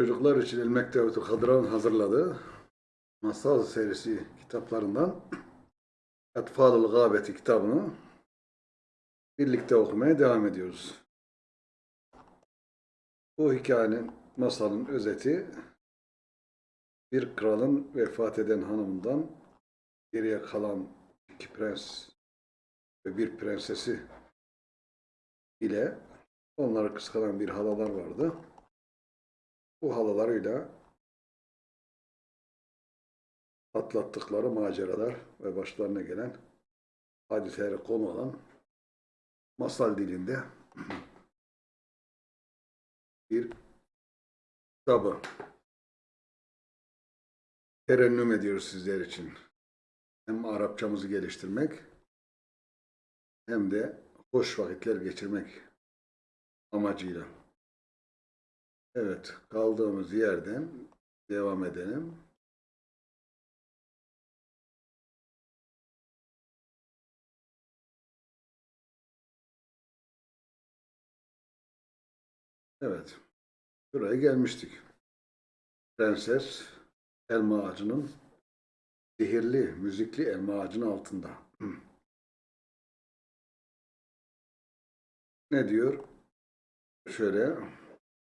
Çocuklar için El Mektebetul Hadra'nın hazırladığı masal serisi kitaplarından Etfalul Gâbeti kitabını birlikte okumaya devam ediyoruz. Bu hikayenin, masalın özeti bir kralın vefat eden hanımından geriye kalan iki prens ve bir prensesi ile onları kıskanan bir halalar vardı. Bu halalarıyla atlattıkları maceralar ve başlarına gelen hadiselere konu olan masal dilinde bir kitabı terennüm ediyoruz sizler için. Hem Arapçamızı geliştirmek hem de hoş vakitler geçirmek amacıyla. Evet, kaldığımız yerden devam edelim. Evet, buraya gelmiştik. Prenses elma ağacının sihirli, müzikli elma ağacının altında. Ne diyor? Şöyle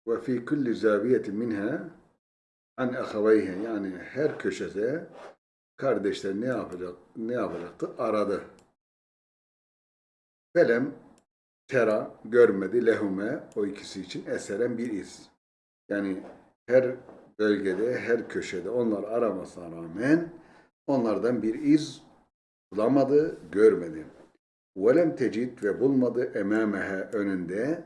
ve fi kulli zaviyetin minha an ahaveyhe yani her köşede kardeşler ne yapacak ne yapacaktı? Aradı. Felem tera görmedi lehume o ikisi için eseren bir iz. Yani her bölgede, her köşede onlar aramasına rağmen onlardan bir iz bulamadı, görmedi. Velem tecid ve bulmadı emamehe önünde,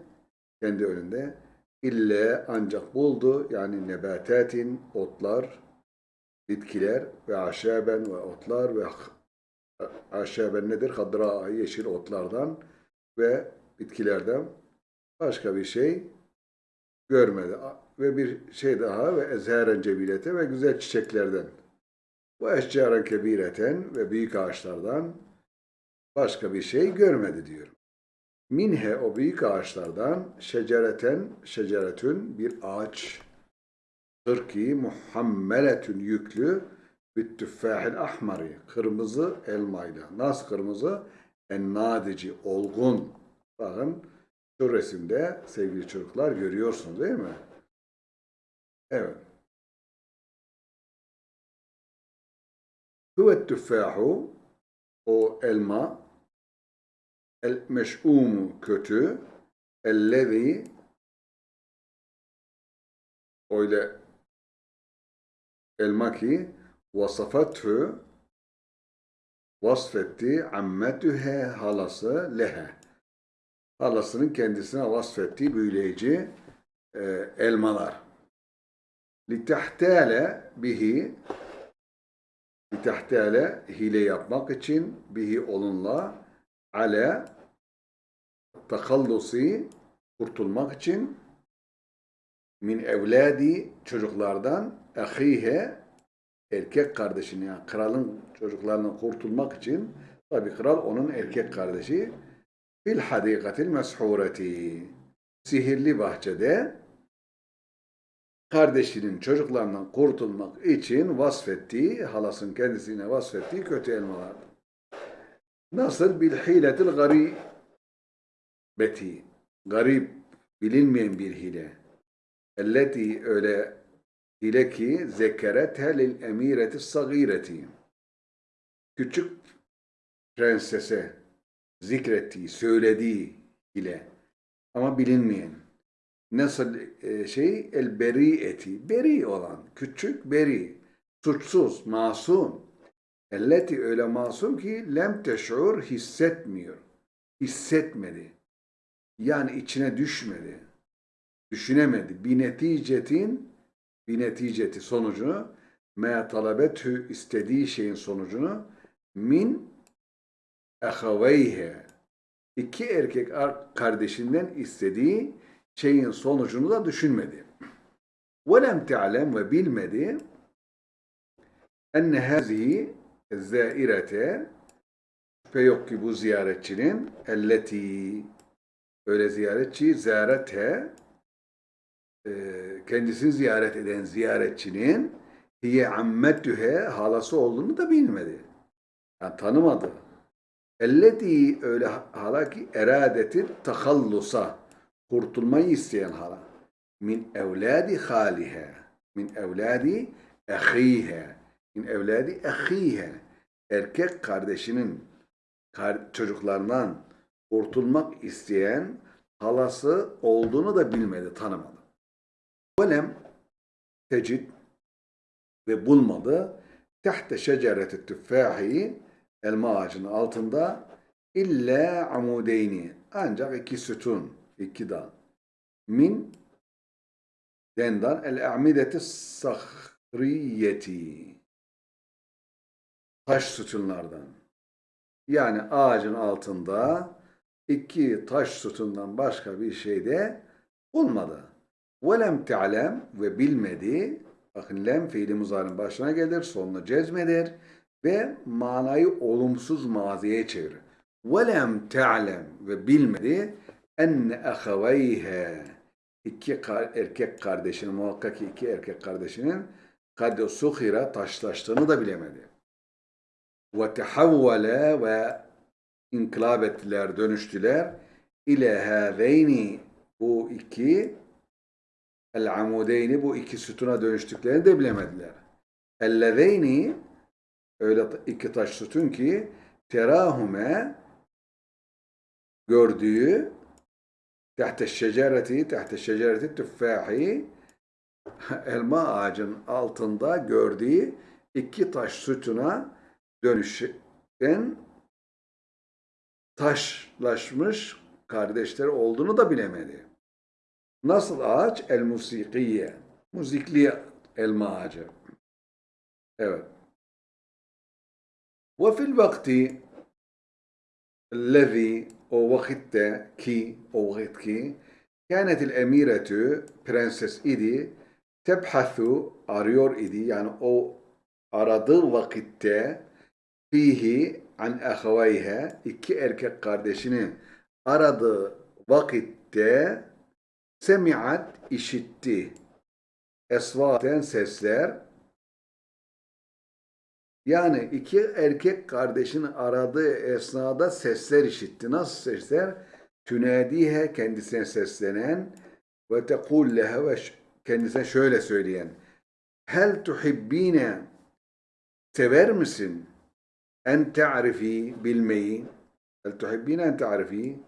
kendi önünde İlle ancak buldu yani nebatatin otlar, bitkiler ve aşaben ve otlar ve aşaben nedir? Hadra yeşil otlardan ve bitkilerden başka bir şey görmedi. Ve bir şey daha ve ezheren cebilete ve güzel çiçeklerden. Bu eşcaren kebireten ve büyük ağaçlardan başka bir şey görmedi diyor. Minhe o büyük ağaçlardan şecereten şeceretün bir ağaç. Hırki muhammeletün yüklü büttüffâhil ahmari kırmızı elmayla. Nasıl kırmızı? Ennadici, olgun. Bakın şu resimde sevgili çocuklar görüyorsunuz değil mi? Evet. Huvet tüffâhu o elma El meş'umu kötü. Ellezî öyle elma ki vasafathu vasfetti ammetühe halası lehe. Halasının kendisine vasfettiği büyüleyici e, elmalar. Litehtale bihi litehtale hile yapmak için bihi onunla ale takallusi kurtulmak için min evladi çocuklardan ahihe erkek kardeşini yani kralın çocuklarından kurtulmak için tabi kral onun erkek kardeşi fil hadikatil meshureti sihirli bahçede kardeşinin çocuklarından kurtulmak için vasfettiği, halasın kendisine vasfettiği kötü elmalardı. Nasıl bil hiletil garibeti. Garip, bilinmeyen bir hile. Elleti öyle hile ki zekerethe lil emireti sagireti. Küçük prensese zikrettiği, söylediği hile. Ama bilinmeyen. Nasıl e, şey? El beri eti. Beri olan. Küçük beri. Suçsuz, masum. Elleti öyle masum ki lem teş'ur hissetmiyor. Hissetmedi. Yani içine düşmedi. Düşünemedi. Bir neticetin bir neticeti sonucunu me talabetü istediği şeyin sonucunu min ehaveyhe iki erkek kardeşinden istediği şeyin sonucunu da düşünmedi. Velem te'alem ve bilmedi enne hazihi zairete şüphe yok ki bu ziyaretçinin elleti öyle ziyaretçi ziyarete e, kendisini ziyaret eden ziyaretçinin hiye ammetühe halası olduğunu da bilmedi. Yani tanımadı. Elleti öyle hala ki eradeti tahallusa kurtulmayı isteyen hala. Min evladi halihe. Min evladi ehihe. Min evladi ehihe. Erkek kardeşinin kar- çocuklarından kurtulmak isteyen halası olduğunu da bilmedi, tanımadı. Velem tecid ve bulmadı. Tehte şecereti tüffahi elma ağacının altında illa amudeyni ancak iki sütun, iki dal. Min dendan el a'mideti sahriyeti taş sütunlardan. Yani ağacın altında iki taş sütundan başka bir şey de bulmadı. Velem te'lem ve bilmedi. Bakın lem fiili muzarın başına gelir, sonuna cezmedir ve manayı olumsuz maziye çevirir. Velem te'lem ve bilmedi enne ahaveyhe iki erkek kardeşinin muhakkak ki iki erkek kardeşinin kad suhira taşlaştığını da bilemedi. Ve tehavvale ve inkılap ettiler, dönüştüler. İle hâzeyni bu iki el amudeyni bu iki sütuna dönüştüklerini de bilemediler. Ellezeyni öyle iki taş sütun ki terahume gördüğü tahte şecereti tahte şecereti tüffahi elma ağacın altında gördüğü iki taş sütuna dönüşen taşlaşmış kardeşleri olduğunu da bilemedi. Nasıl ağaç? El musikiye. Müzikli elma ağacı. Evet. Ve fil vakti الذي o vakitte ki o vakit ki كانت الأميرة prenses idi tebhathu arıyor idi yani o aradığı vakitte fihi an ahavayha iki erkek kardeşini aradığı vakitte semiat işitti esvaten sesler yani iki erkek kardeşini aradığı esnada sesler işitti. Nasıl sesler? Tünadihe kendisine seslenen ve tekul leha ve kendisine şöyle söyleyen. Hel tuhibbine sever misin? En ta'rifi bilmeyi. Hel tuhibbine en ta'rifi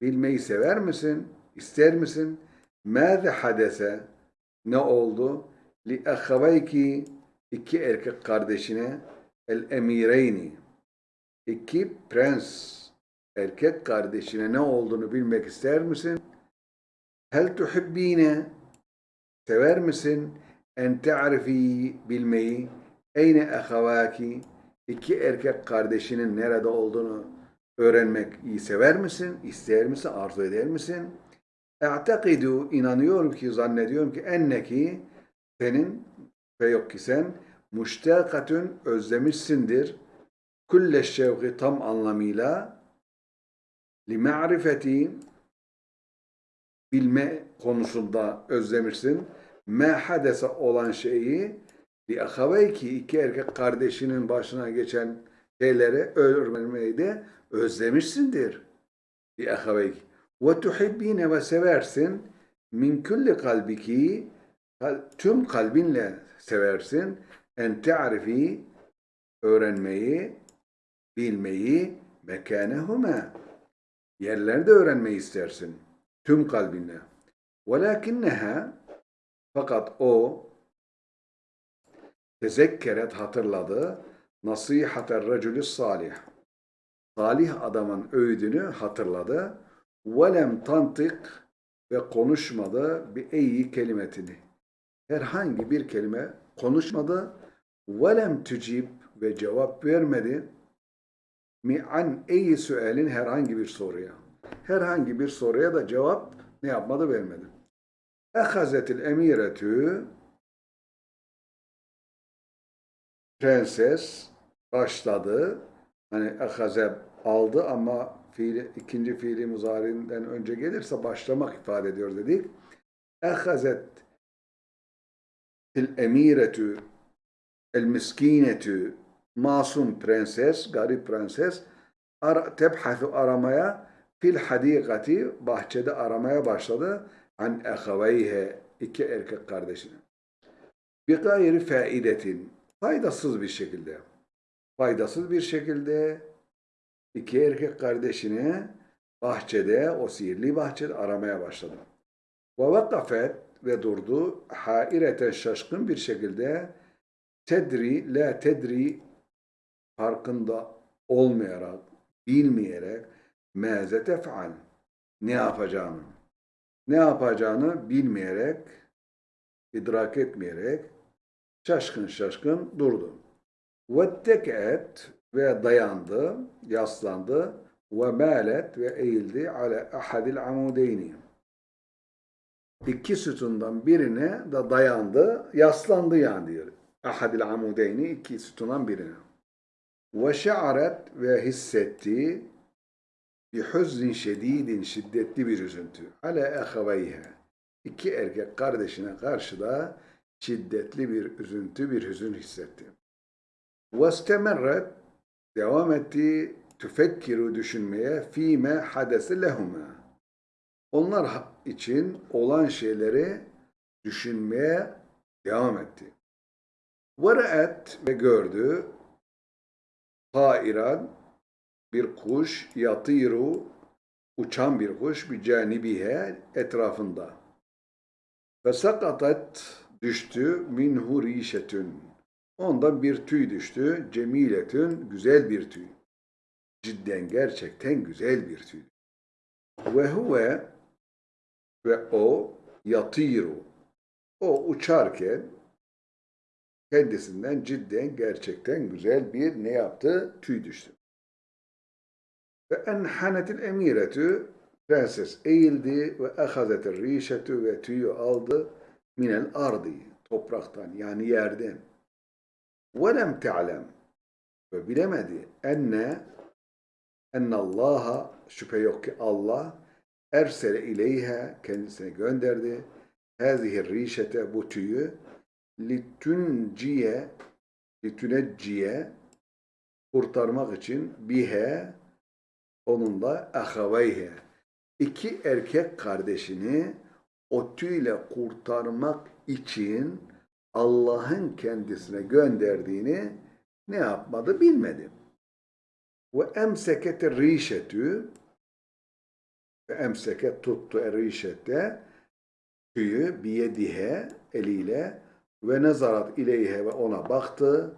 bilmeyi sever misin? İster misin? Mâze hadese ne oldu? Li ahavayki iki erkek kardeşine el emireyni iki prens erkek kardeşine ne olduğunu bilmek ister misin? Hel tuhibbine sever misin? En ta'rifi bilmeyi eyne ahavaki iki erkek kardeşinin nerede olduğunu öğrenmek iyi sever misin? İster misin? Arzu eder misin? E'takidu inanıyorum ki zannediyorum ki enneki senin ve yok ki sen müştakatün özlemişsindir. Kulle şevki tam anlamıyla li ma'rifeti bilme konusunda özlemişsin. Me hadese olan şeyi li ahaveyki iki erkek kardeşinin başına geçen şeyleri öğrenmeyi de özlemişsindir. Li ahaveyki. Ve tuhibbine ve seversin min kulli kalbiki kal- tüm kalbinle seversin en ta'rifi öğrenmeyi, bilmeyi mekanehuma yerlerde öğrenmeyi istersin tüm kalbinle. Velakinneha fakat o tezekkeret hatırladı nasihater racülü salih. Salih adamın öğüdünü hatırladı. Velem tantık ve konuşmadı bir iyi kelimetini. Herhangi bir kelime konuşmadı. Velem tücib ve cevap vermedi. Mi an eyi sualin herhangi bir soruya. Herhangi bir soruya da cevap ne yapmadı vermedi. Ehazetil emiretü prenses başladı. Hani ehaze aldı ama fiili, ikinci fiili muzarinden önce gelirse başlamak ifade ediyor dedik. ehazet el emiretü el miskinetü masum prenses, garip prenses ara, tebhasu aramaya fil hadikati bahçede aramaya başladı an ehaveyhe iki erkek kardeşini. Bir gayri faidetin faydasız bir şekilde faydasız bir şekilde iki erkek kardeşini bahçede, o sihirli bahçede aramaya başladı. Ve vakafet ve durdu haireten şaşkın bir şekilde tedri, la tedri farkında olmayarak, bilmeyerek meze tef'al ne yapacağını, ne yapacağını bilmeyerek, idrak etmeyerek şaşkın şaşkın durdu. Vettekeet ve dayandı, yaslandı ve malet ve eğildi ala ahadil amudeyni. İki sütundan birine de dayandı, yaslandı yani diyor. Ahadil amudeyni iki sütundan birine. Ve şa'aret ve hissetti bir hüznin şedidin şiddetli bir üzüntü. Ala ehaveyhe. İki erkek kardeşine karşı da şiddetli bir üzüntü, bir hüzün hissetti. وَاسْتَمَرَّتْ devam etti tüfekkiru düşünmeye fîme hadese lehuma. Onlar için olan şeyleri düşünmeye devam etti. Vere'et ve gördü tairan bir kuş yatiru uçan bir kuş bir canibihe etrafında. Ve sakatat düştü minhu rişetün. Ondan bir tüy düştü. Cemiletün güzel bir tüy. Cidden gerçekten güzel bir tüy. Ve huve ve o yatiru. O uçarken kendisinden cidden gerçekten güzel bir ne yaptı? Tüy düştü. Ve enhanetil emiretü prenses eğildi ve ehazetir rişetü ve tüyü aldı minel ardi topraktan yani yerden ve lem te'lem. Ve bilemedi enne ennallaha şüphe yok ki Allah ersele ileyhe kendisine gönderdi. Hazihir rişete bu tüyü litünciye litünecciye kurtarmak için bihe onunla ahaveyhe. İki erkek kardeşini o tüyle kurtarmak için Allah'ın kendisine gönderdiğini ne yapmadı bilmedi. Ve emsekete rişetü ve emseket tuttu erişette tüyü biyedihe eliyle ve nezarat ileyhe ve ona baktı.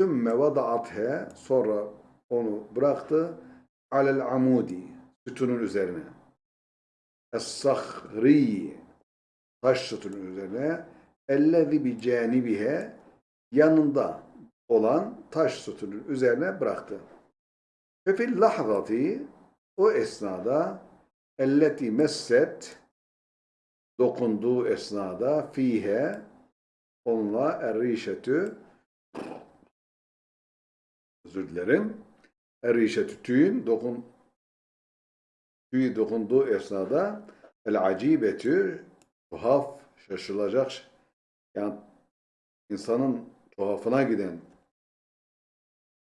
Sümme vadaathe sonra onu bıraktı alel amudi sütunun üzerine. Es-sahri taş sütunun üzerine ellezi bi canibihe yanında olan taş sütunun üzerine bıraktı. Ve fil lahzati o esnada elleti messet dokunduğu esnada fihe onunla errişetü özür dilerim errişetü tüyün dokun tüyü dokunduğu esnada el acibetü tuhaf şaşılacak yani insanın tuhafına giden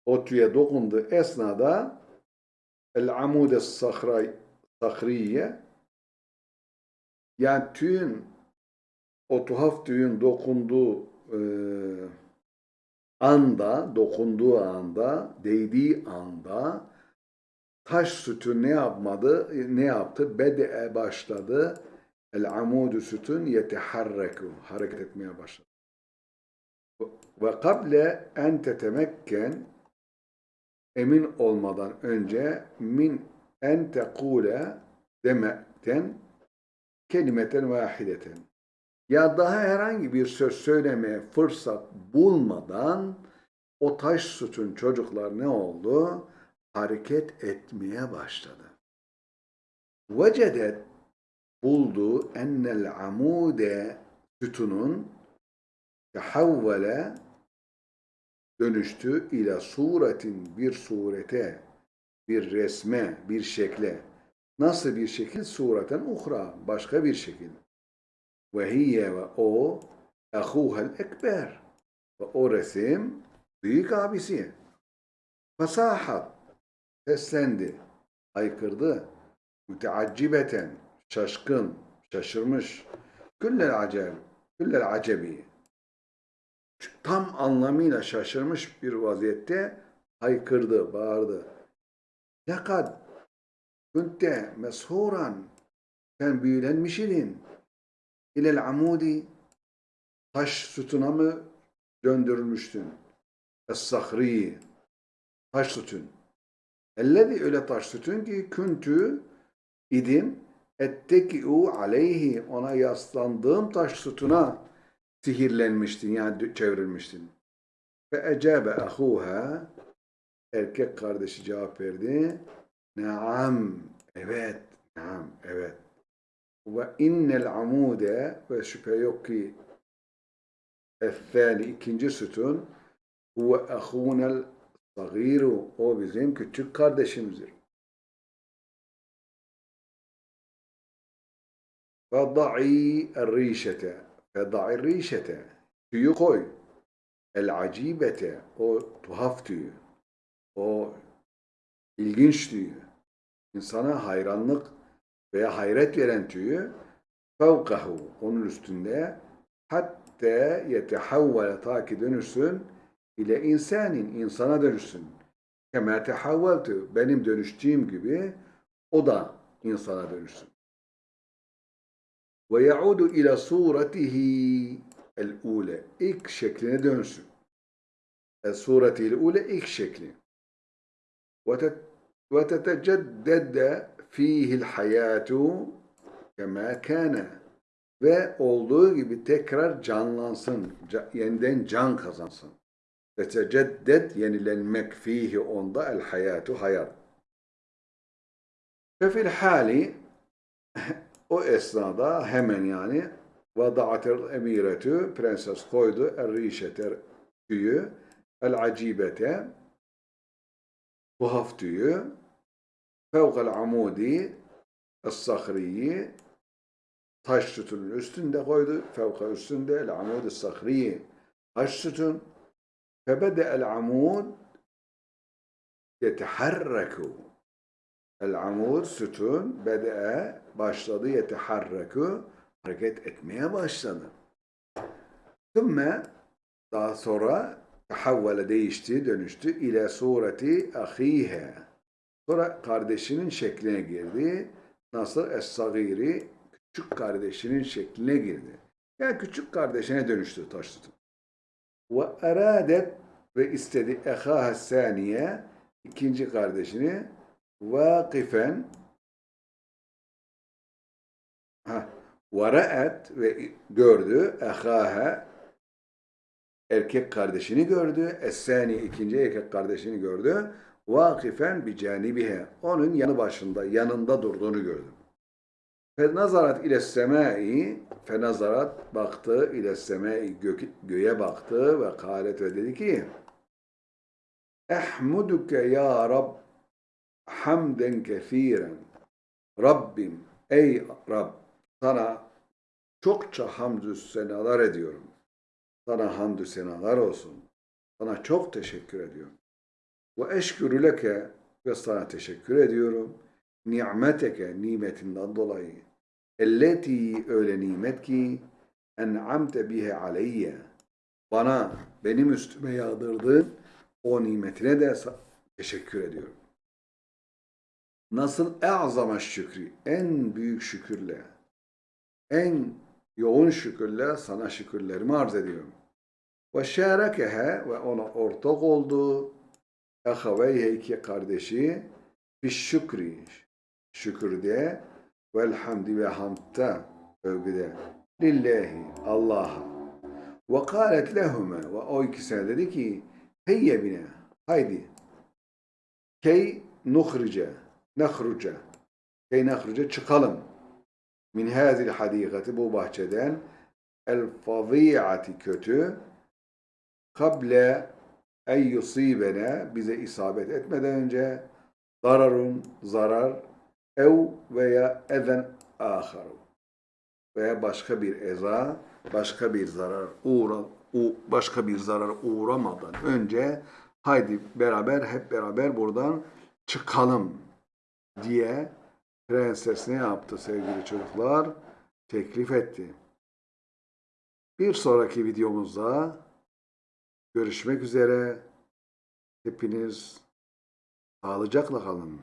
o tüye dokunduğu esnada el amude sahriye yani tüyün o tuhaf tüyün dokunduğu e, anda, dokunduğu anda, değdiği anda taş sütü ne yapmadı? Ne yaptı? Bede'e başladı. El amudu sütun yeteharreku. Hareket etmeye başladı. Ve kable en tetemekken emin olmadan önce min en tekule demekten kelimeten vahideten ya daha herhangi bir söz söylemeye fırsat bulmadan o taş sütun çocuklar ne oldu? Hareket etmeye başladı. Vecedet buldu ennel amude sütunun tehavvele dönüştü ile suretin bir surete, bir resme, bir şekle. Nasıl bir şekil? Sureten uhra, başka bir şekil. ve hiye ve o ehuhel ekber ve o resim büyük abisi. Fasahat seslendi, haykırdı. Müteaccibeten şaşkın, şaşırmış. Küllel acel, küllel acebi. Tam anlamıyla şaşırmış bir vaziyette haykırdı, bağırdı. Lekad kunte meshuran sen büyülenmiş idin. İlel amudi taş sütuna mı döndürülmüştün? Es-sahri taş sütun. Ellezi öyle taş sütun ki küntü idim etteki'u aleyhi ona yaslandığım taş sütuna sihirlenmiştin yani çevrilmiştin. Ve ecabe ahuha erkek kardeşi cevap verdi. Naam, evet, naam, evet. Ve innel amude ve şüphe yok ki Ethani ikinci sütun huve ahunel sagiru o bizim küçük kardeşimizdir. Fada'i rişete Fada'i rişete tüyü koy. El acibete o tuhaf tüyü. O ilginç tüyü. İnsana hayranlık veya hayret veren tüyü fevkahu onun üstünde hatta yetehavvale ta ki dönüşsün ile insanin insana dönüşsün. Kema tehavveltu benim dönüştüğüm gibi o da insana dönüşsün. Ve yaudu ila suretihi el ule ilk şekline dönsün. El sureti el ule ilk şekli. Ve teteceddede fihi el hayatu kema kana ve olduğu gibi tekrar canlansın, yeniden can kazansın. Teteceddet yenilenmek fihi onda el hayatu hayat. Ve fil hali o esnada hemen yani vada'atel emiretü prenses koydu er tüyü el acibete tuhaf tüyü fevkal amudi es-sahriyi taş sütunun üstünde koydu. Fevka üstünde el amud sahriyi taş sütun. Febede el amud yeteharreku. El amud sütun bede'e başladı yeteharreku hareket etmeye başladı. Sümme daha sonra tahavvale değişti, dönüştü ile sureti ahihe. Sonra kardeşinin şekline girdi. Nasıl es-sagiri küçük kardeşinin şekline girdi. Yani küçük kardeşine dönüştü taş tutup. Ve eradet ve istedi ehaha saniye ikinci kardeşini vakifen ha ve gördü ehaha erkek kardeşini gördü. Es-sani ikinci erkek kardeşini gördü. Vakifen bi canibihe onun yanı başında yanında durduğunu gördü. Fenazarat ile semai fenazarat baktı ile semai gök, göğe baktı ve kalet ve dedi ki Ehmuduke ya Rab hamden kethiren Rabbim ey Rab sana çokça hamdü senalar ediyorum. Sana hamdü senalar olsun. Sana çok teşekkür ediyorum. Ve eşkürü leke ve sana teşekkür ediyorum. Ni'meteke nimetinden dolayı. Elleti öyle nimet ki en'amte bihe aleyye. Bana, benim üstüme yağdırdığın o nimetine de teşekkür ediyorum. Nasıl? E'zama şükri, en büyük şükürle, en yoğun şükürle sana şükürlerimi arz ediyorum. Ve şerekehe ve ona ortak oldu. Ehaveyhe iki kardeşi bir şükri, şükürde vel hamdi ve hamdta övgüde lillahi Allah'a. Ve kâlet lehume ve o ikisine dedi ki heyye bine haydi. Key nuhrice nehruce key nehruce çıkalım. min hazil hadikati bu bahçeden. el faziyati kötü. kable en yusibene bize isabet etmeden önce. zararun zarar. ev veya ezen aharu veya başka bir eza, başka bir zarar uğra, başka bir zarar uğramadan önce. Haydi beraber hep beraber buradan çıkalım diye prenses ne yaptı sevgili çocuklar? Teklif etti. Bir sonraki videomuzda görüşmek üzere. Hepiniz sağlıcakla kalın.